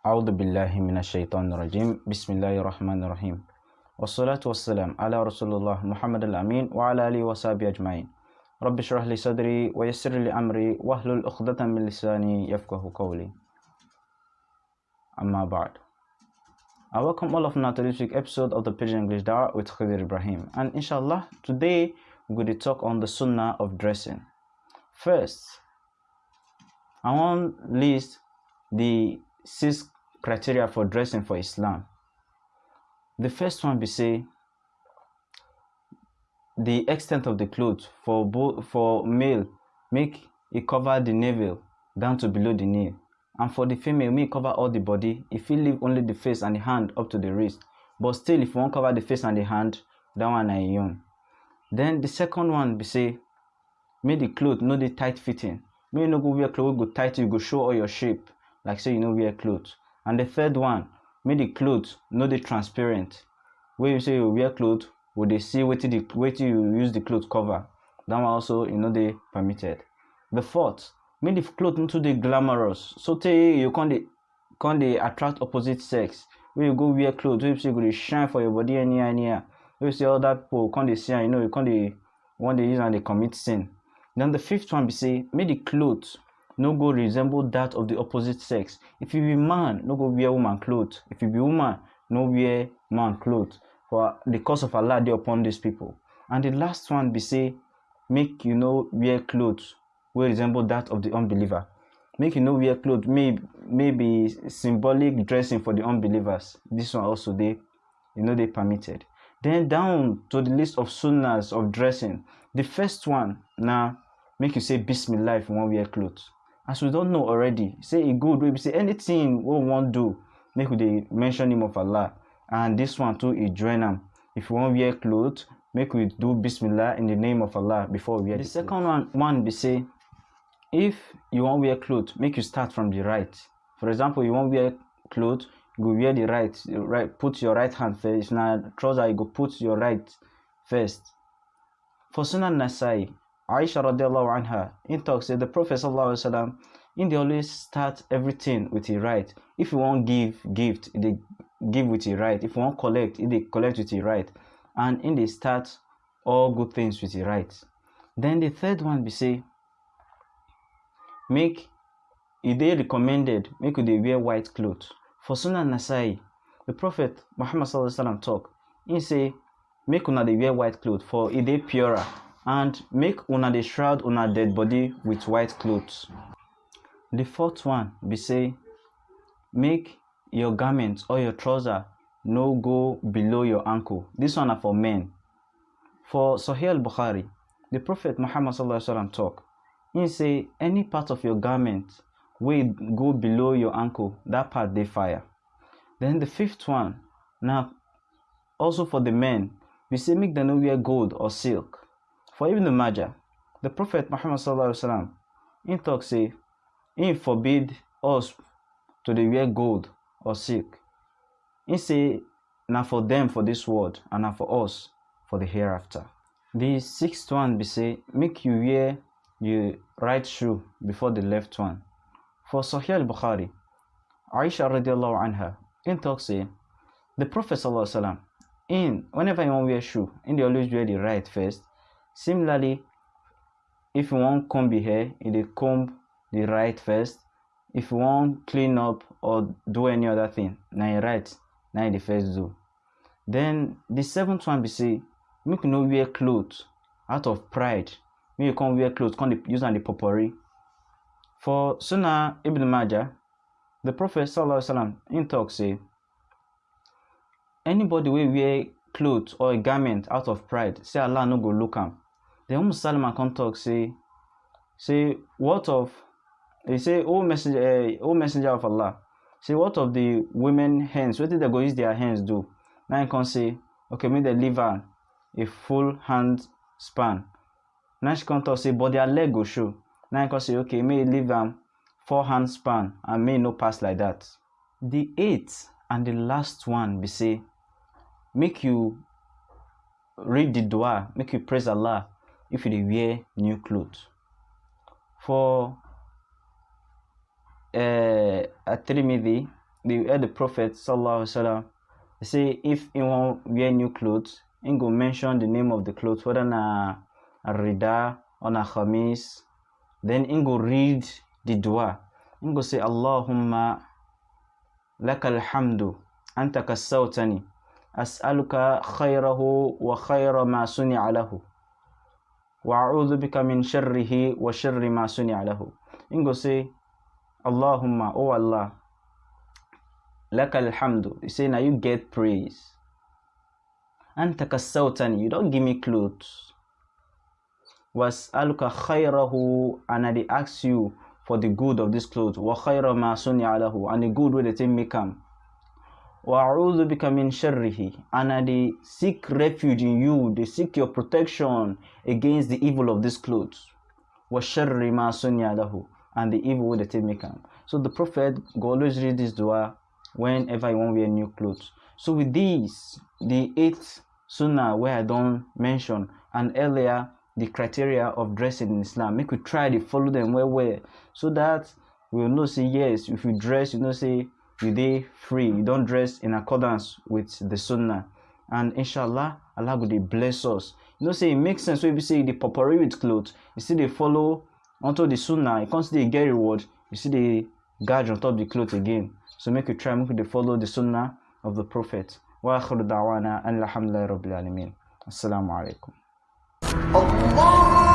A'udhu billahi minasyaitonir rajim. Bismillahirrahmanirrahim. Wassalatu wassalam ala Rasulullah Muhammad al-Amin wa ala alihi wa sahbihi ajmain. Rabbi shrah li sadri wa yassir li amri wahlul 'uqdatam min lisani yafqahu qawli. Amma ba'd. I welcome all of you to this week's episode of the Pidgin English Dawah with Khadir Ibrahim. And inshallah, today we're going to talk on the sunnah of dressing. First, I want to list the six criteria for dressing for Islam. The first one be say the extent of the clothes for both for male make it cover the navel down to below the knee. And for the female make cover all the body. If you leave only the face and the hand up to the wrist. But still if you want cover the face and the hand that one na own. Then the second one be say make the cloth no dey tight fitting. Make you no go wear cloth wey go tight you go show all your shape like say you no wear clothes. And the third one make the clothes no dey transparent. Wey you say you wear clothes we dey see wetin the wetin you use the cloth cover. That one also e no dey permitted. The fourth make the cloth no too dey glamorous. So tey you come dey come dey attract opposite sex. Wey you go wear cloth wey be say go dey shine for your body anyhow anyhow. Wey be say other people come dey see am you know you come dey wan dey use am dey commit sin. Then the fifth one be say make the cloth no go resemble that of the opposite sex. If you be man no go wear woman cloth. If you be woman no wear man cloth. For the curse of allah dey upon these people. And the last one be say make you no wear cloth wey resemble that of the unbeliever. Make you no wear cloth may may be symbolic dressing for the unbelievers. This one also dey e no dey permitted. Then down to the list of sunnahs of dressing. The first one na make you say bismillah if you wan wear cloth as we don know already say e good wey be say anything wey we wan do make we dey mention name of allah. And this one too e join am. If you wan wear cloth make we do bismillah in the name of allah before we wear the, the second one one be say if you wan wear cloth make you start from the right. For example you wan wear cloth you go wear the right right put your right hand first. Na trouser you go put your right first. For sunan nasai aisha radiallahu anha in talk say the prophet sallallahu alaihi wasallam in dey always start everything with e right. If you wan give gift dey give with e right. If you wan collect dey collect with e right. And in dey start all good things with e right. Then the third one be say make e dey recommended make dey wear white cloth. For sunan nasai the prophet muhammad sallallahu alaihi wasallam talk im say make una dey wear white cloth for e dey purer and make una dey shroud una dead body with white cloth the fourth one be say make your garment or your trouser no go below your ankle. This one na for men. For sahih al-bukhari the prophet muhammad sallallahu alaihi wasallam talk im say any part of your garment wey go below your ankle that part dey fire. Then the fifth one now also for the men be say make dem no wear gold or silk for ibn majah the prophet muhammad wasallam im talk say im forbid us to dey wear gold or silk. He say na for them for this world and na for us for the hereafter. The sixth one be say make you wear your right shoe before the left one. For sahih al-bukhari aisha radiallahu anha im talk say the prophet sallallahu alaihi wasallam in whenever you wan wear shoe im dey always wear the right first similarly if you wan comb your hair you dey comb the right first. If you wan clean up or do any other thing na your right na you dey first do. Then the seventh one be say make you no wear cloth out of pride. Make you come wear cloth come dey use am dey popori for sunnah ibn majah the prophet sallallahu alaihi wasallam im talk say anybody wey wear cloth or a garment out of pride say allah no go look am. Then umm salama come talk say say what of he say o messenger uh, o messenger of allah say what of the women hands? Wetin dem go use their hands do? Na him come say okay make dem leave am a full hand span. Na she come talk say but their leg go show. Na him come say okay make you leave am four hand span and e no pass like that. The eighth and the last one be say make you read the dua make you praise allah if you wear new clothes. For uh, at-Tirmidhi the heard the prophet sallallahu alaihi wasallam say if he want wear new clothes he go mention the name of the clothes whether na rida or na khamis. Then he go read the dua. He go say allahumma lakal hamdu anta kassawtani as'aluka khayrahu wa khayra ma suni'a lahu wa a'udhu bika min sharrihi wa sharri ma suni'a lahu he go say allahumma oh allah lakal hamdu. You say now you get praise. Anta kasautani. You don't give me clothes. Was aluka khayrahu and I ask you for the good of this clothes. Wa khayra ma sunya alahu and the good way they take me come. A'udhu bika min sharrihi and I seek refuge in you. They seek your protection against the evil of these clothes. Sharri ma sunya and the evil way they come. So the Prophet go always read this dua whenever you want wear new clothes so with these the eighth sunnah where i don't mention and earlier the criteria of dressing in islam make we try to follow them well well so that we will know say yes if you dress you know say you day free you don't dress in accordance with the sunnah and inshallah allah will bless us you know say it makes sense when you say the potpourri with clothes you see they follow onto the sunnah you can't see they get reward you see the gauge on top of the clothes again so make you try, make you follow the sunnah of the Prophet. وآخر دعوانا أن الحمد لله رب العالمين السلام عليكم الله